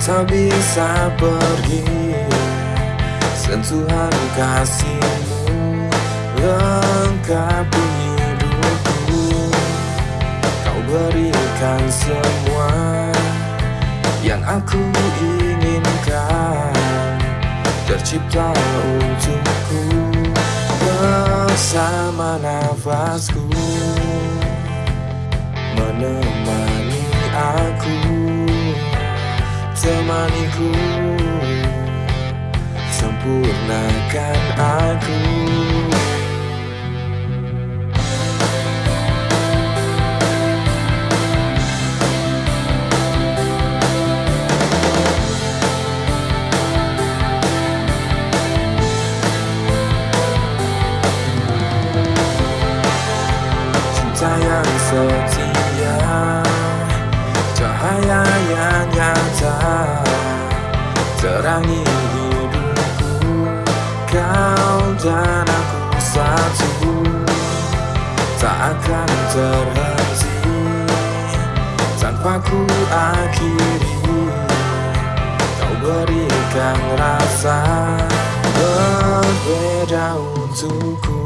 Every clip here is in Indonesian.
tak bisa pergi. Sentuhan kasihmu lengkapi hidupku. Kau berikan semua yang aku inginkan. Tercipta untukku bersama nafasku. Menemani aku Temaniku Sempurnakan aku Terangi hidupku Kau dan aku satu. Tak akan terhenti. Tanpa ku akhiri Kau berikan rasa Berbeda untukku.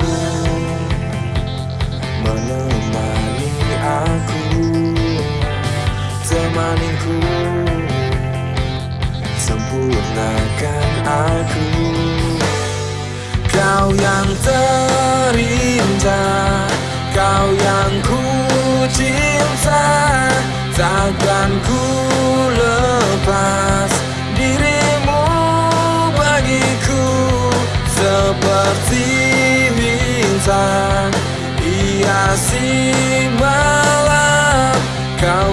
Menemani aku Temaniku Sempurnakan aku. Kau yang terindah Kau yang ku cinta. Takkan ku lepas Dirimu bagiku. Seperti bintang Hiasi malam Kau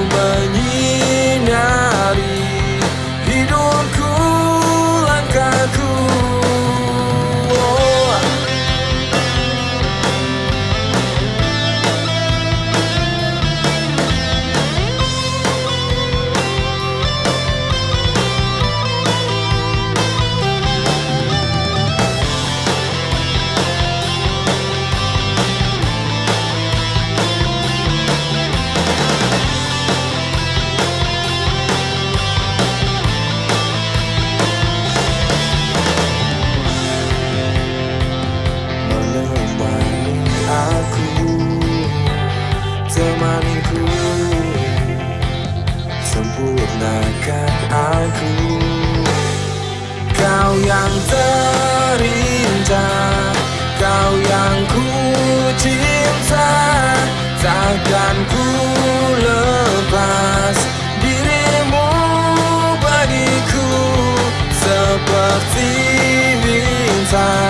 Temaniku Sempurnakan aku. Kau yang terindah Kau yang ku cinta. Takkan ku lepas Dirimu bagiku. Seperti bintang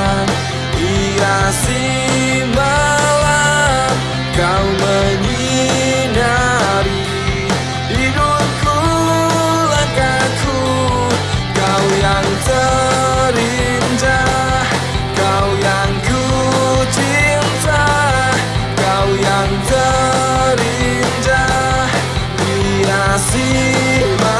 yang terindah Hiasi malam